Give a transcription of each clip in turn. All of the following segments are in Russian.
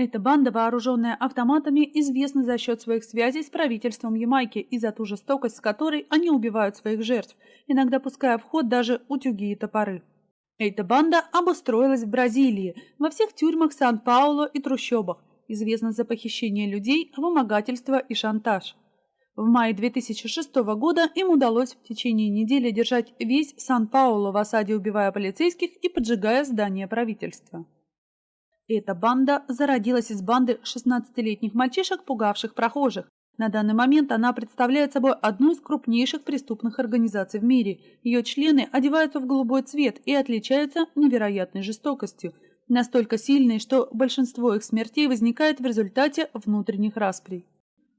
Эта банда, вооруженная автоматами, известна за счет своих связей с правительством Ямайки и за ту жестокость, с которой они убивают своих жертв, иногда пуская в ход даже утюги и топоры. Эта банда обустроилась в Бразилии, во всех тюрьмах Сан-Пауло и трущобах, известна за похищение людей, вымогательство и шантаж. В мае 2006 года им удалось в течение недели держать весь Сан-Пауло в осаде, убивая полицейских и поджигая здания правительства. Эта банда зародилась из банды 16-летних мальчишек, пугавших прохожих. На данный момент она представляет собой одну из крупнейших преступных организаций в мире. Ее члены одеваются в голубой цвет и отличаются невероятной жестокостью, настолько сильной, что большинство их смертей возникает в результате внутренних расприй.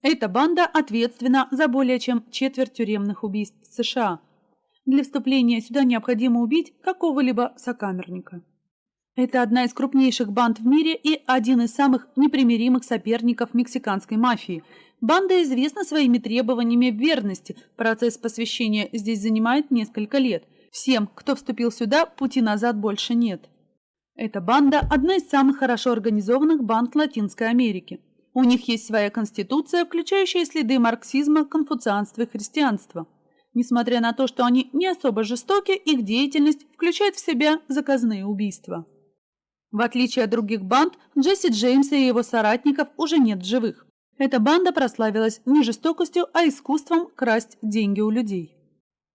Эта банда ответственна за более чем четверть тюремных убийств в США. Для вступления сюда необходимо убить какого-либо сокамерника. Это одна из крупнейших банд в мире и один из самых непримиримых соперников мексиканской мафии. Банда известна своими требованиями верности. Процесс посвящения здесь занимает несколько лет. Всем, кто вступил сюда, пути назад больше нет. Эта банда – одна из самых хорошо организованных банд Латинской Америки. У них есть своя конституция, включающая следы марксизма, конфуцианства и христианства. Несмотря на то, что они не особо жестоки, их деятельность включает в себя заказные убийства. В отличие от других банд, Джесси Джеймса и его соратников уже нет в живых. Эта банда прославилась не жестокостью, а искусством красть деньги у людей.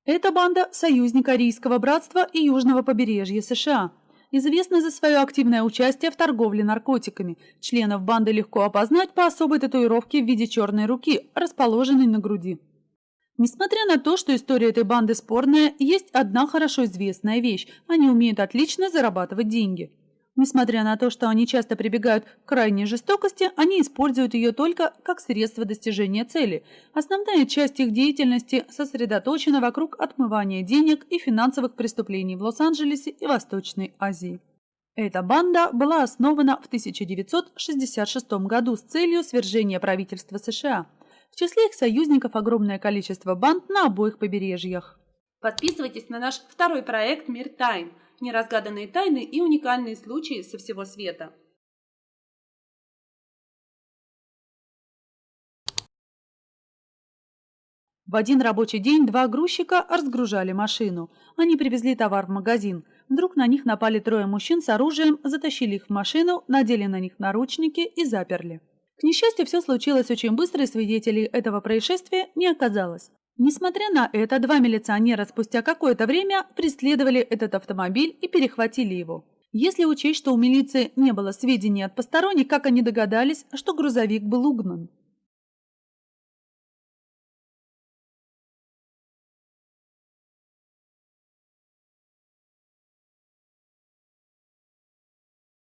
Эта банда – союзник Арийского братства и Южного побережья США. Известна за свое активное участие в торговле наркотиками. Членов банды легко опознать по особой татуировке в виде черной руки, расположенной на груди. Несмотря на то, что история этой банды спорная, есть одна хорошо известная вещь – они умеют отлично зарабатывать деньги. Несмотря на то, что они часто прибегают к крайней жестокости, они используют ее только как средство достижения цели. Основная часть их деятельности сосредоточена вокруг отмывания денег и финансовых преступлений в Лос-Анджелесе и Восточной Азии. Эта банда была основана в 1966 году с целью свержения правительства США. В числе их союзников огромное количество банд на обоих побережьях. Подписывайтесь на наш второй проект «Мир тайн» неразгаданные тайны и уникальные случаи со всего света. В один рабочий день два грузчика разгружали машину. Они привезли товар в магазин. Вдруг на них напали трое мужчин с оружием, затащили их в машину, надели на них наручники и заперли. К несчастью, все случилось очень быстро, и свидетелей этого происшествия не оказалось. Несмотря на это, два милиционера спустя какое-то время преследовали этот автомобиль и перехватили его. Если учесть, что у милиции не было сведений от посторонних, как они догадались, что грузовик был угнан.